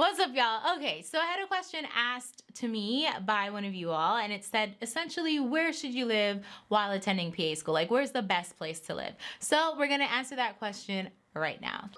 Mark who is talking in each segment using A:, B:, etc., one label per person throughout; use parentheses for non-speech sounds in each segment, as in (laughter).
A: What's up, y'all? Okay, so I had a question asked to me by one of you all, and it said essentially, where should you live while attending PA school? Like, where's the best place to live? So, we're gonna answer that question right now.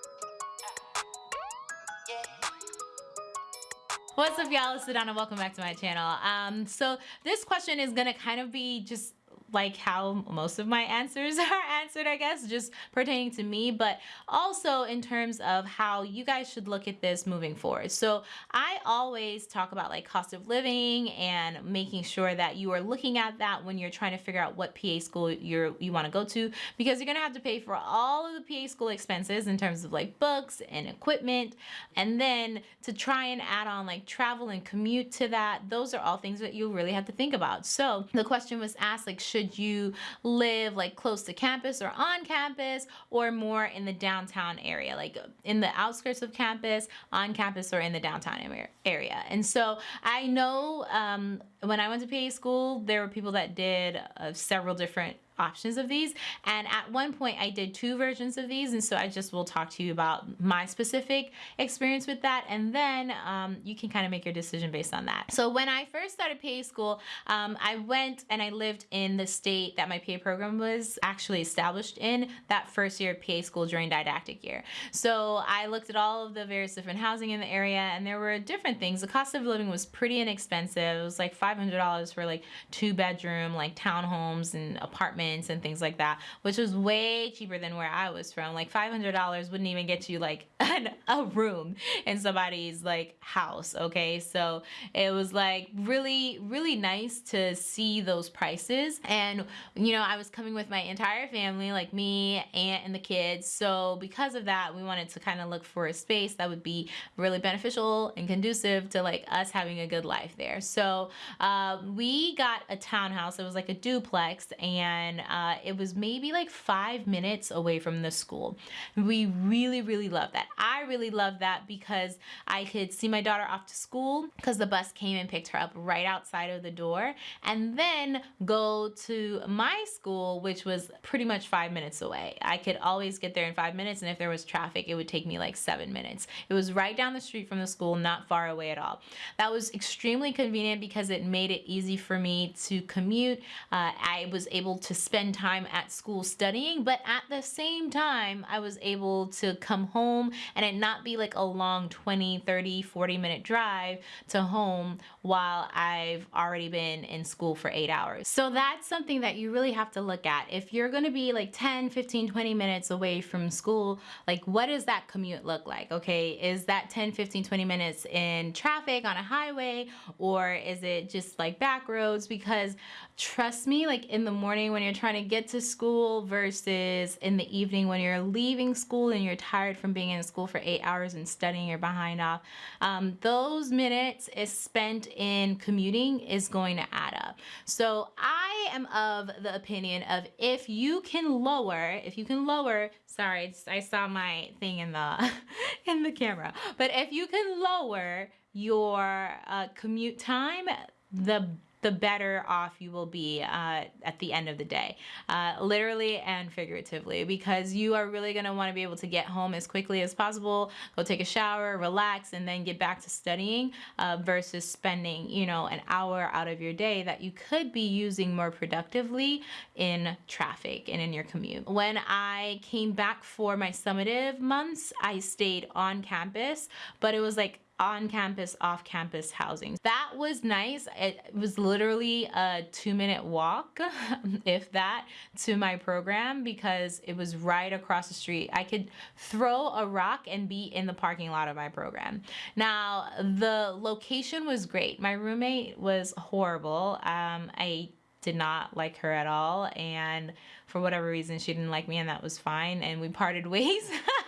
A: What's up y'all, it's Sedona, welcome back to my channel. Um, so this question is gonna kind of be just like how most of my answers (laughs) are answered, I guess, just pertaining to me, but also in terms of how you guys should look at this moving forward. So I always talk about like cost of living and making sure that you are looking at that when you're trying to figure out what PA school you're you want to go to because you're gonna have to pay for all of the PA school expenses in terms of like books and equipment and then to try and add on like travel and commute to that those are all things that you really have to think about so the question was asked like should should you live like close to campus or on campus or more in the downtown area, like in the outskirts of campus, on campus, or in the downtown area. And so I know um, when I went to PA school, there were people that did uh, several different options of these and at one point I did two versions of these and so I just will talk to you about my specific experience with that and then um, you can kind of make your decision based on that. So when I first started PA school um, I went and I lived in the state that my PA program was actually established in that first year of PA school during didactic year. So I looked at all of the various different housing in the area and there were different things. The cost of living was pretty inexpensive. It was like $500 for like two bedroom like townhomes and apartments apartments and things like that, which was way cheaper than where I was from. Like $500 wouldn't even get you like an, a room in somebody's like house. Okay. So it was like really, really nice to see those prices. And, you know, I was coming with my entire family, like me, aunt, and the kids. So because of that, we wanted to kind of look for a space that would be really beneficial and conducive to like us having a good life there. So uh, we got a townhouse. It was like a duplex and uh, it was maybe like five minutes away from the school. We really, really loved that. I really loved that because I could see my daughter off to school because the bus came and picked her up right outside of the door and then go to my school, which was pretty much five minutes away. I could always get there in five minutes and if there was traffic, it would take me like seven minutes. It was right down the street from the school, not far away at all. That was extremely convenient because it made it easy for me to commute. Uh, I was able to spend time at school studying, but at the same time, I was able to come home and it not be like a long 20, 30, 40 minute drive to home while I've already been in school for eight hours. So that's something that you really have to look at. If you're gonna be like 10, 15, 20 minutes away from school, like what does that commute look like? Okay, is that 10, 15, 20 minutes in traffic on a highway or is it just like back roads? Because trust me, like in the morning when you're trying to get to school versus in the evening when you're leaving school and you're tired from being in school for eight hours and studying you're behind off, um, those minutes is spent in commuting is going to add up. So I am of the opinion of if you can lower, if you can lower, sorry, I saw my thing in the, (laughs) in the camera, but if you can lower your uh, commute time, the the better off you will be uh, at the end of the day, uh, literally and figuratively, because you are really going to want to be able to get home as quickly as possible, go take a shower, relax, and then get back to studying uh, versus spending, you know, an hour out of your day that you could be using more productively in traffic and in your commute. When I came back for my summative months, I stayed on campus, but it was like on campus, off campus housing. That was nice. It was literally a two minute walk, (laughs) if that, to my program because it was right across the street. I could throw a rock and be in the parking lot of my program. Now, the location was great. My roommate was horrible. Um, I did not like her at all and for whatever reason she didn't like me and that was fine and we parted ways (laughs)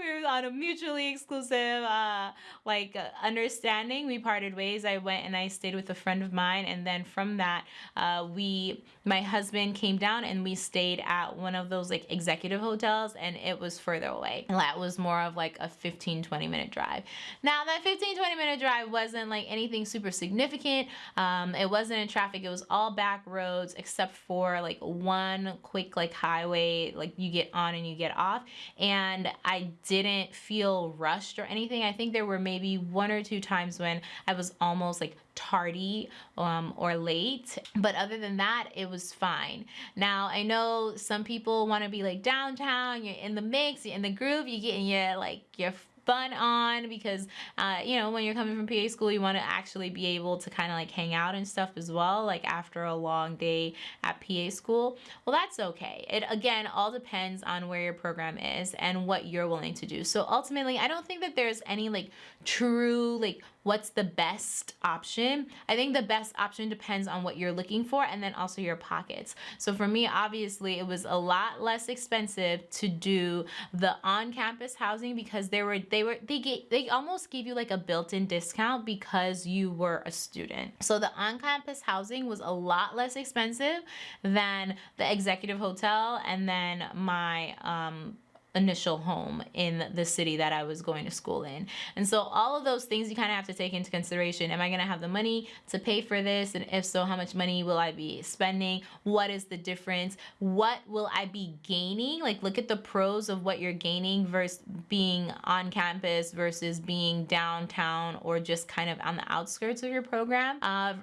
A: we were on a mutually exclusive uh, like uh, understanding. We parted ways. I went and I stayed with a friend of mine, and then from that, uh, we my husband came down and we stayed at one of those like executive hotels, and it was further away. And that was more of like a 15 20 minute drive. Now that 15 20 minute drive wasn't like anything super significant. Um, it wasn't in traffic. It was all back roads except for like one quick like highway like you get on and you get off, and I didn't feel rushed or anything. I think there were maybe one or two times when I was almost like tardy um, or late. But other than that, it was fine. Now, I know some people want to be like downtown, you're in the mix, you're in the groove, you're getting your like your fun on because uh, you know when you're coming from PA school you want to actually be able to kind of like hang out and stuff as well like after a long day at PA school. Well that's okay. It again all depends on where your program is and what you're willing to do. So ultimately I don't think that there's any like true like what's the best option I think the best option depends on what you're looking for and then also your pockets so for me obviously it was a lot less expensive to do the on-campus housing because there were they were they get they almost gave you like a built-in discount because you were a student. So the on-campus housing was a lot less expensive than the executive hotel and then my um initial home in the city that I was going to school in. And so all of those things you kind of have to take into consideration. Am I going to have the money to pay for this? And if so, how much money will I be spending? What is the difference? What will I be gaining? Like look at the pros of what you're gaining versus being on campus versus being downtown or just kind of on the outskirts of your program uh,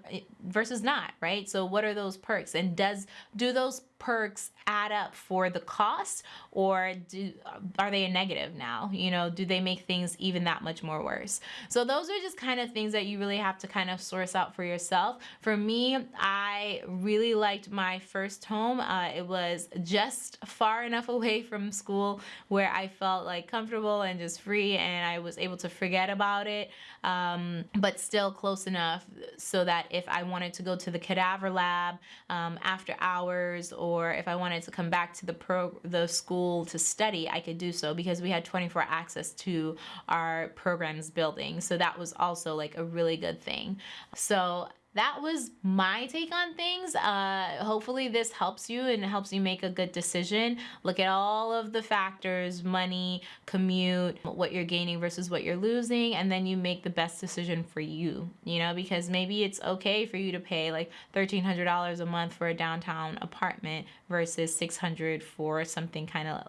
A: versus not, right? So what are those perks? And does do those perks add up for the cost or do are they a negative now? You know do they make things even that much more worse? So those are just kind of things that you really have to kind of source out for yourself. For me i really liked my first home. Uh, it was just far enough (laughs) away from school where i felt like comfortable and just free and i was able to forget about it um, but still close enough so that if i wanted to go to the cadaver lab um, after hours or or if I wanted to come back to the pro the school to study, I could do so because we had 24 access to our programs building. So that was also like a really good thing. So that was my take on things. Uh, hopefully this helps you and helps you make a good decision. Look at all of the factors, money, commute, what you're gaining versus what you're losing, and then you make the best decision for you, you know, because maybe it's okay for you to pay like $1,300 a month for a downtown apartment versus 600 for something kind of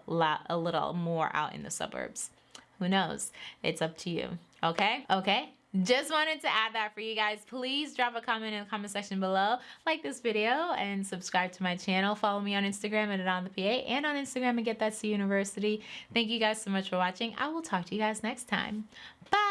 A: a little more out in the suburbs. Who knows? It's up to you. Okay? Okay? Just wanted to add that for you guys. Please drop a comment in the comment section below. Like this video and subscribe to my channel. Follow me on Instagram at on the PA and on Instagram at Get That C University. Thank you guys so much for watching. I will talk to you guys next time. Bye.